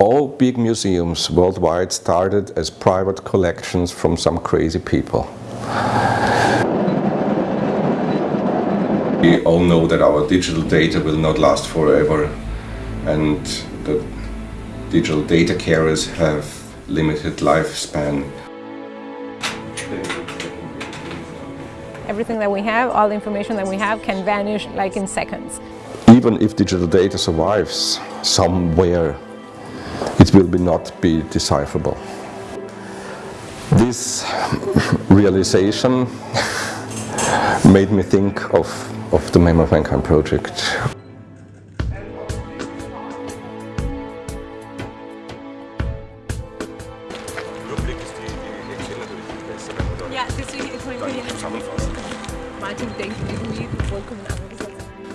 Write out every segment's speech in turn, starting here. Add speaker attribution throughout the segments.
Speaker 1: All big museums worldwide started as private collections from some crazy people. We all know that our digital data will not last forever and the digital data carriers have limited lifespan.
Speaker 2: Everything that we have, all the information that we have can vanish like in seconds.
Speaker 1: Even if digital data survives somewhere it will be not be decipherable. This realization made me think of, of the Memory of Mankind project.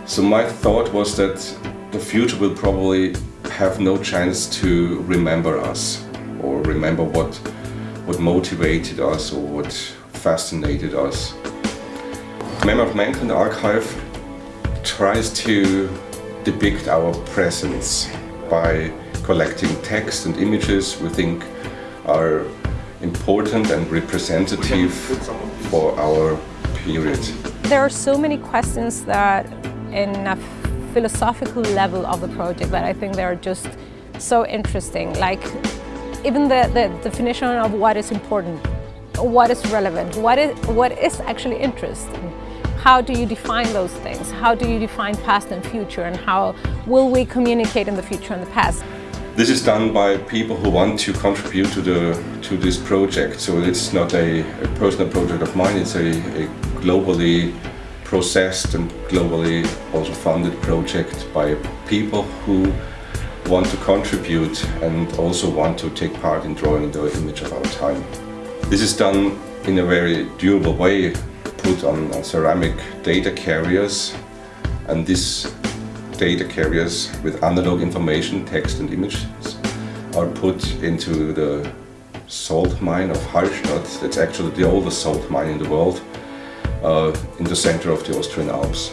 Speaker 1: So my thought was that the future will probably have no chance to remember us or remember what, what motivated us or what fascinated us. Memory of Mankind Archive tries to depict our presence by collecting text and images we think are important and representative for our period.
Speaker 2: There are so many questions that in a philosophical level of the project that I think they're just so interesting. Like even the, the definition of what is important, what is relevant, what is, what is actually interesting. How do you define those things? How do you define past and future and how will we communicate in the future and the past?
Speaker 1: This is done by people who want to contribute to the to this project. So it's not a, a personal project of mine, it's a, a globally processed and globally also funded project by people who want to contribute and also want to take part in drawing the image of our time. This is done in a very durable way, put on, on ceramic data carriers and these data carriers with analog information, text and images are put into the salt mine of Hallstatt. That's actually the oldest salt mine in the world uh, in the center of the Austrian Alps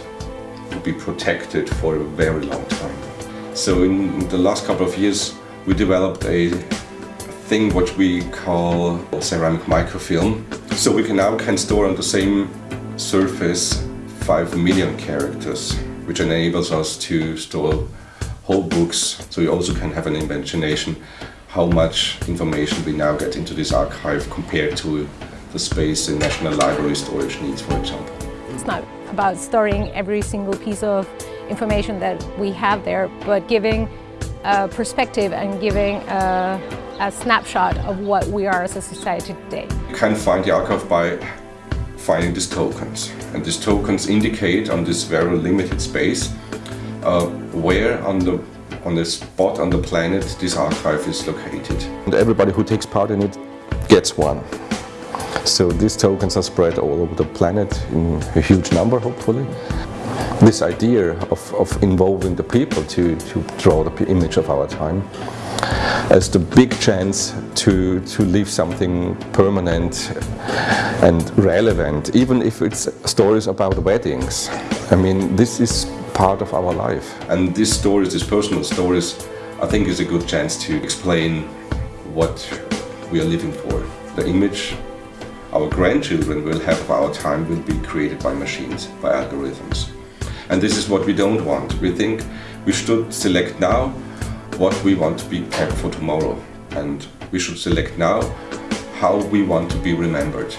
Speaker 1: to be protected for a very long time. So in the last couple of years we developed a thing what we call ceramic microfilm. So we can now can store on the same surface 5 million characters which enables us to store whole books so you also can have an imagination how much information we now get into this archive compared to the space in National Library storage needs, for example.
Speaker 2: It's not about storing every single piece of information that we have there, but giving a perspective and giving a, a snapshot of what we are as a society today.
Speaker 1: You can find the archive by finding these tokens. And these tokens indicate on this very limited space uh, where on the on the spot on the planet this archive is located. And everybody who takes part in it gets one. So these tokens are spread all over the planet in a huge number, hopefully. This idea of, of involving the people to, to draw the image of our time as the big chance to, to leave something permanent and relevant, even if it's stories about weddings. I mean, this is part of our life. And these stories, these personal stories, I think is a good chance to explain what we are living for. The image our grandchildren will have of our time will be created by machines, by algorithms. And this is what we don't want. We think we should select now what we want to be kept for tomorrow. And we should select now how we want to be remembered.